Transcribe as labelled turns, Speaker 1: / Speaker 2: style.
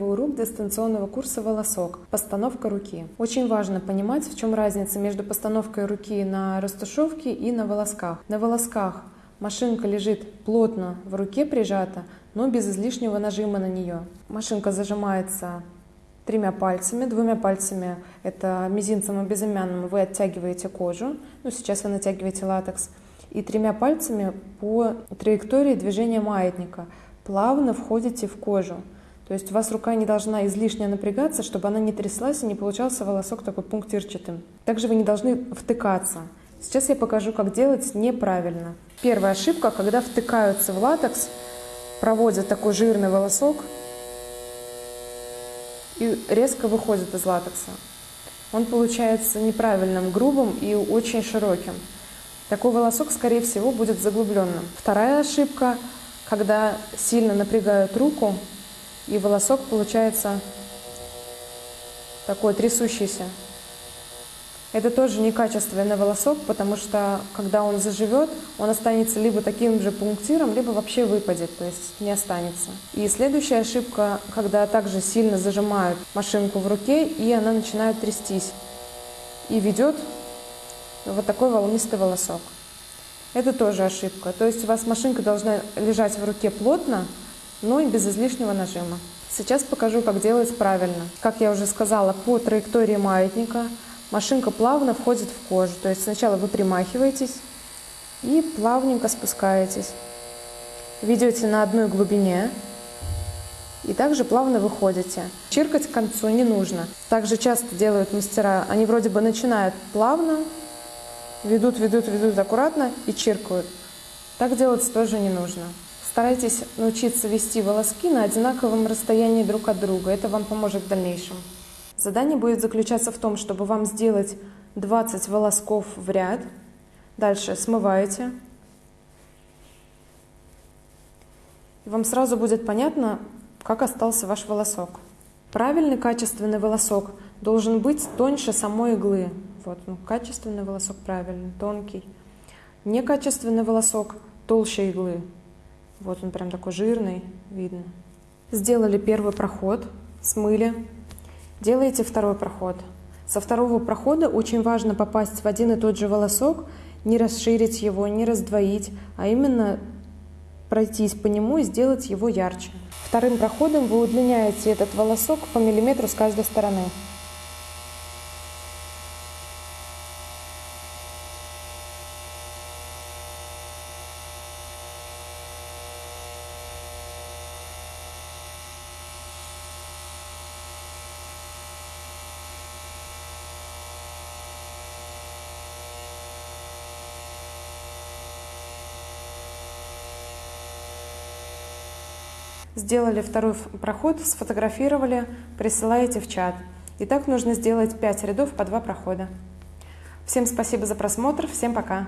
Speaker 1: первый урок дистанционного курса «Волосок» – постановка руки. Очень важно понимать, в чем разница между постановкой руки на растушевке и на волосках. На волосках машинка лежит плотно в руке прижата, но без излишнего нажима на нее. Машинка зажимается тремя пальцами, двумя пальцами, это мизинцем и безымянным, вы оттягиваете кожу, ну сейчас вы натягиваете латекс, и тремя пальцами по траектории движения маятника плавно входите в кожу. То есть у вас рука не должна излишне напрягаться, чтобы она не тряслась и не получался волосок такой пунктирчатым. Также вы не должны втыкаться. Сейчас я покажу, как делать неправильно. Первая ошибка, когда втыкаются в латекс, проводят такой жирный волосок и резко выходит из латекса. Он получается неправильным, грубым и очень широким. Такой волосок, скорее всего, будет заглубленным. Вторая ошибка, когда сильно напрягают руку, и волосок получается такой трясущийся. Это тоже некачественный волосок, потому что когда он заживет, он останется либо таким же пунктиром, либо вообще выпадет, то есть не останется. И следующая ошибка, когда также сильно зажимают машинку в руке, и она начинает трястись. И ведет вот такой волнистый волосок. Это тоже ошибка. То есть у вас машинка должна лежать в руке плотно, но и без излишнего нажима. Сейчас покажу, как делать правильно. Как я уже сказала, по траектории маятника машинка плавно входит в кожу. То есть сначала вы примахиваетесь и плавненько спускаетесь. Ведете на одной глубине и также плавно выходите. Чиркать к концу не нужно. Также часто делают мастера, они вроде бы начинают плавно, ведут, ведут, ведут аккуратно и чиркают. Так делать тоже не нужно. Старайтесь научиться вести волоски на одинаковом расстоянии друг от друга. Это вам поможет в дальнейшем. Задание будет заключаться в том, чтобы вам сделать 20 волосков в ряд. Дальше смываете. И вам сразу будет понятно, как остался ваш волосок. Правильный качественный волосок должен быть тоньше самой иглы. Вот, ну, качественный волосок правильный, тонкий. Некачественный волосок толще иглы. Вот он прям такой жирный, видно. Сделали первый проход, смыли. Делаете второй проход. Со второго прохода очень важно попасть в один и тот же волосок, не расширить его, не раздвоить, а именно пройтись по нему и сделать его ярче. Вторым проходом вы удлиняете этот волосок по миллиметру с каждой стороны. Сделали второй проход, сфотографировали, присылаете в чат. И так нужно сделать 5 рядов по 2 прохода. Всем спасибо за просмотр, всем пока!